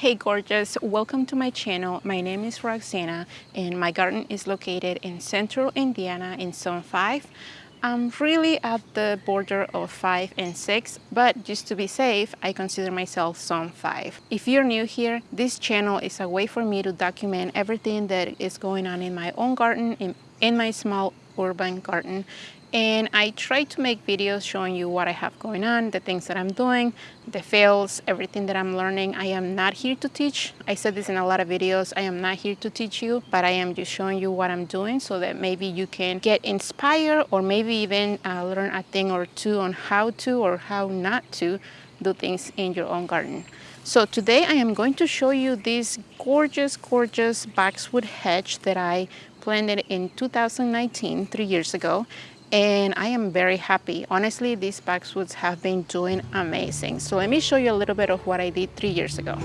Hey gorgeous, welcome to my channel. My name is Roxana and my garden is located in central Indiana in zone 5. I'm really at the border of 5 and 6, but just to be safe, I consider myself zone 5. If you're new here, this channel is a way for me to document everything that is going on in my own garden, in, my small urban garden and I try to make videos showing you what I have going on, the things that I'm doing, the fails, everything that I'm learning. I am not here to teach. I said this in a lot of videos. I am not here to teach you, but I am just showing you what I'm doing so that maybe you can get inspired or maybe even uh, learn a thing or two on how to or how not to do things in your own garden. So today I am going to show you this gorgeous, gorgeous boxwood hedge that I planted in 2019, three years ago and I am very happy. Honestly, these boxwoods have been doing amazing. So let me show you a little bit of what I did three years ago.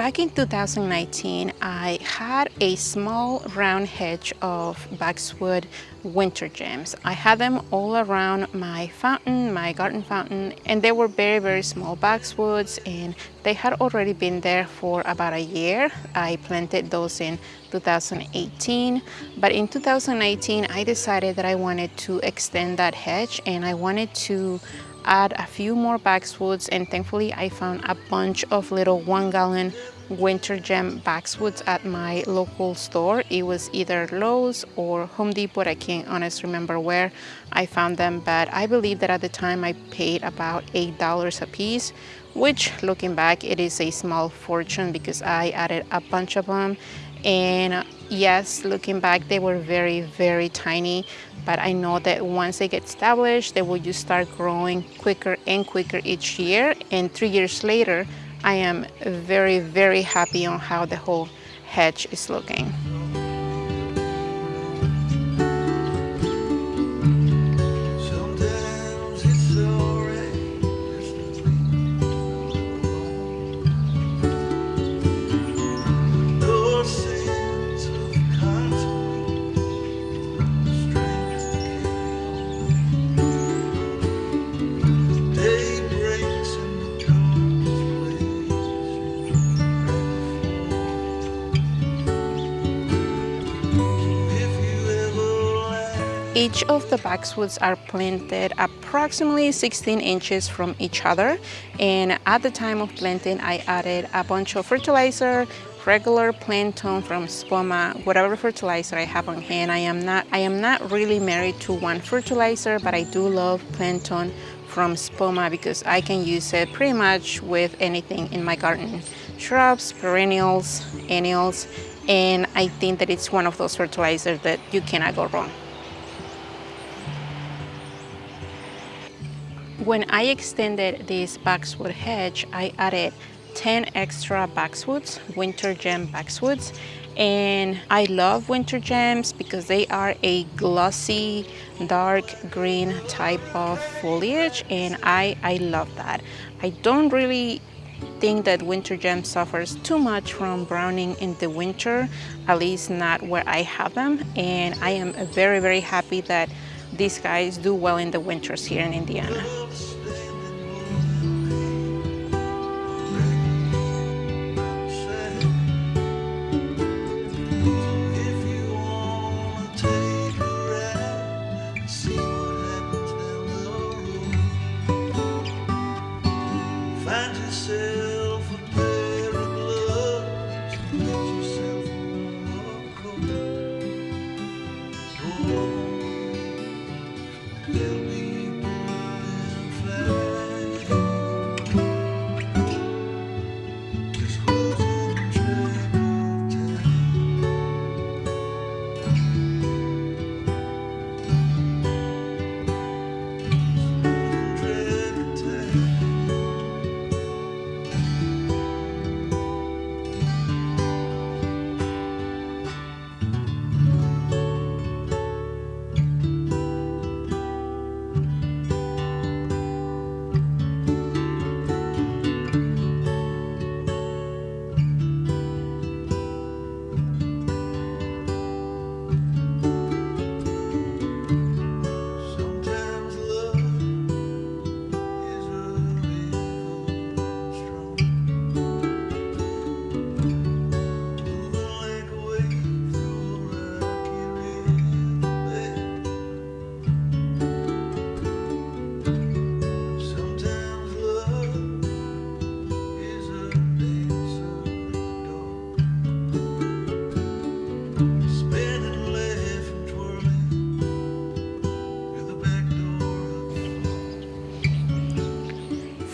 Back in 2019, I had a small round hedge of boxwood winter gems. I had them all around my fountain, my garden fountain, and they were very, very small boxwoods and they had already been there for about a year. I planted those in 2018, but in 2019, I decided that I wanted to extend that hedge and I wanted to add a few more boxwoods and thankfully I found a bunch of little one gallon winter gem boxwoods at my local store. It was either Lowe's or Home Depot. I can't honestly remember where I found them, but I believe that at the time I paid about $8 a piece, which looking back, it is a small fortune because I added a bunch of them. And yes, looking back, they were very, very tiny, but I know that once they get established, they will just start growing quicker and quicker each year. And three years later, I am very, very happy on how the whole hedge is looking. Each of the boxwoods are planted approximately 16 inches from each other and at the time of planting I added a bunch of fertilizer regular Plant-Tone from Espoma, whatever fertilizer I have on hand. I am not I am not really married to one fertilizer, but I do love Plant-Tone from Espoma because I can use it pretty much with anything in my garden. Shrubs, perennials, annuals, and I think that it's one of those fertilizers that you cannot go wrong. When I extended this boxwood hedge, I added 10 extra boxwoods, winter gem boxwoods. And I love winter gems because they are a glossy, dark green type of foliage. And I, I love that. I don't really think that winter gem suffers too much from browning in the winter, at least not where I have them. And I am very, very happy that these guys do well in the winters here in Indiana.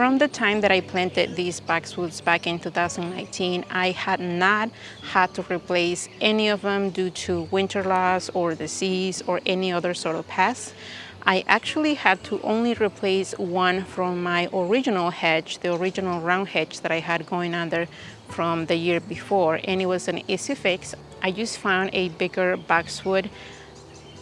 From the time that I planted these boxwoods back in 2019, I had not had to replace any of them due to winter loss or disease or any other sort of pest. I actually had to only replace one from my original hedge, the original round hedge that I had going under from the year before, and it was an easy fix. I just found a bigger boxwood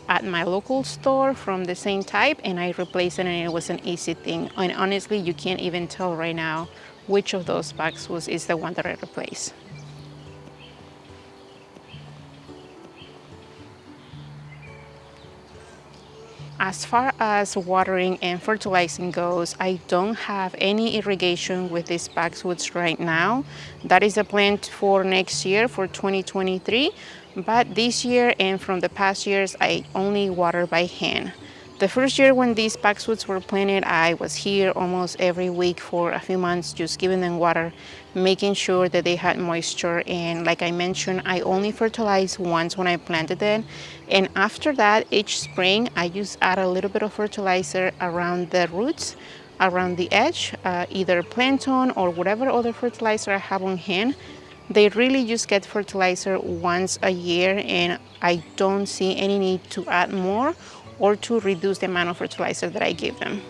at my local store from the same type and I replaced it and it was an easy thing. And honestly, you can't even tell right now which of those boxwoods is the one that I replaced. As far as watering and fertilizing goes, I don't have any irrigation with these boxwoods right now. That is a plan for next year for 2023. But this year and from the past years, I only water by hand. The first year when these boxwoods were planted, I was here almost every week for a few months, just giving them water, making sure that they had moisture. And like I mentioned, I only fertilized once when I planted them. And after that, each spring, I just add a little bit of fertilizer around the roots, around the edge, uh, either Plant-Tone or whatever other fertilizer I have on hand. They really just get fertilizer once a year and I don't see any need to add more or to reduce the amount of fertilizer that I give them.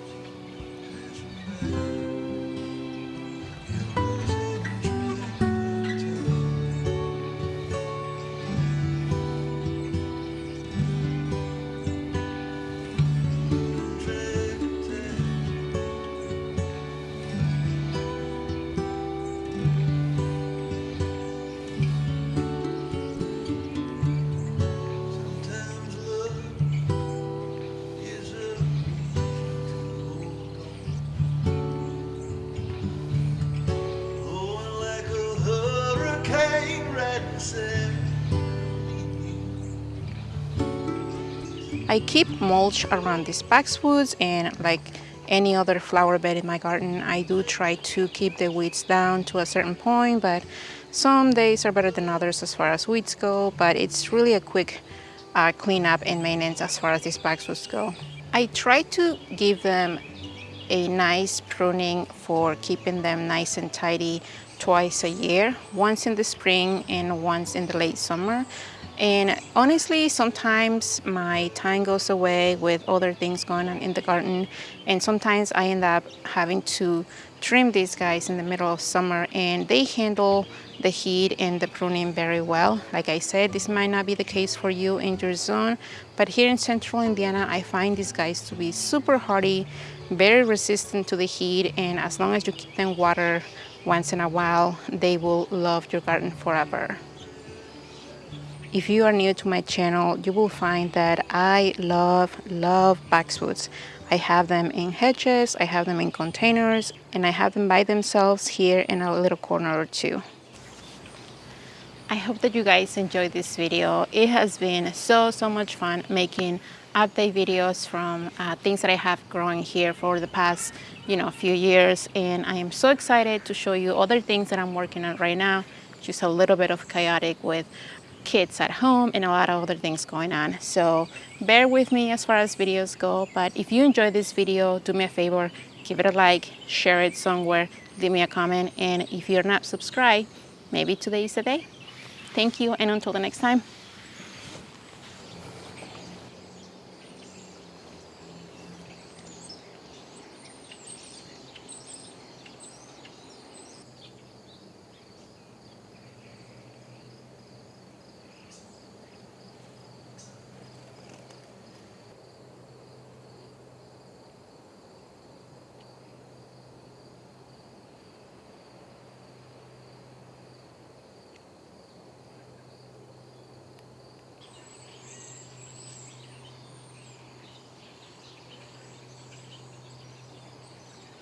I keep mulch around these boxwoods and like any other flower bed in my garden, I do try to keep the weeds down to a certain point, but some days are better than others as far as weeds go, but it's really a quick uh, cleanup and maintenance as far as these boxwoods go. I try to give them a nice pruning for keeping them nice and tidy twice a year, once in the spring and once in the late summer. And honestly, sometimes my time goes away with other things going on in the garden. And sometimes I end up having to trim these guys in the middle of summer and they handle the heat and the pruning very well. Like I said, this might not be the case for you in your zone, but here in central Indiana, I find these guys to be super hardy, very resistant to the heat, and as long as you keep them water once in a while, they will love your garden forever. If you are new to my channel, you will find that I love, love boxwoods. I have them in hedges, I have them in containers, and I have them by themselves here in a little corner or two. I hope that you guys enjoyed this video. It has been so, so much fun making update videos from uh, things that I have growing here for the past, you know, few years. And I am so excited to show you other things that I'm working on right now. Just a little bit of chaotic with kids at home and a lot of other things going on. So bear with me as far as videos go, but if you enjoyed this video, do me a favor, give it a like, share it somewhere, leave me a comment, and if you're not subscribed, maybe today is the day. Thank you, and until the next time.